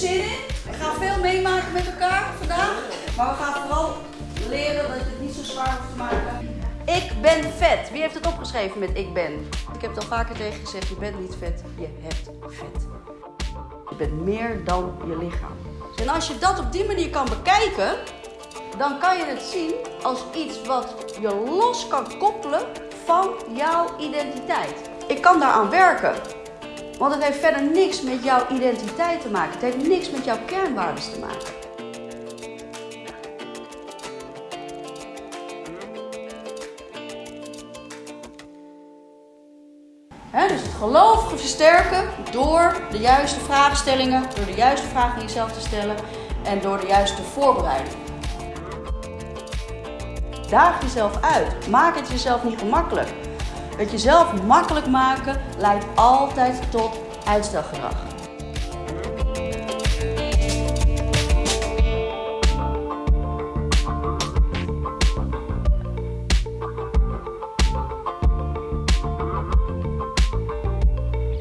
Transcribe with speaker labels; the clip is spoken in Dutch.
Speaker 1: zin. We gaan veel meemaken met elkaar vandaag. Maar we gaan vooral leren dat het niet zo zwaar hoeft te maken. Ik ben vet. Wie heeft het opgeschreven met ik ben? Ik heb het al vaker tegen gezegd, je bent niet vet, je hebt vet. Je bent meer dan je lichaam. En als je dat op die manier kan bekijken, dan kan je het zien als iets wat je los kan koppelen van jouw identiteit. Ik kan daaraan werken. Want het heeft verder niks met jouw identiteit te maken. Het heeft niks met jouw kernwaarden te maken. dus het geloof versterken door de juiste vraagstellingen, door de juiste vragen jezelf te stellen en door de juiste voorbereiding. Daag jezelf uit. Maak het jezelf niet gemakkelijk. Het jezelf makkelijk maken leidt altijd tot uitstelgedrag.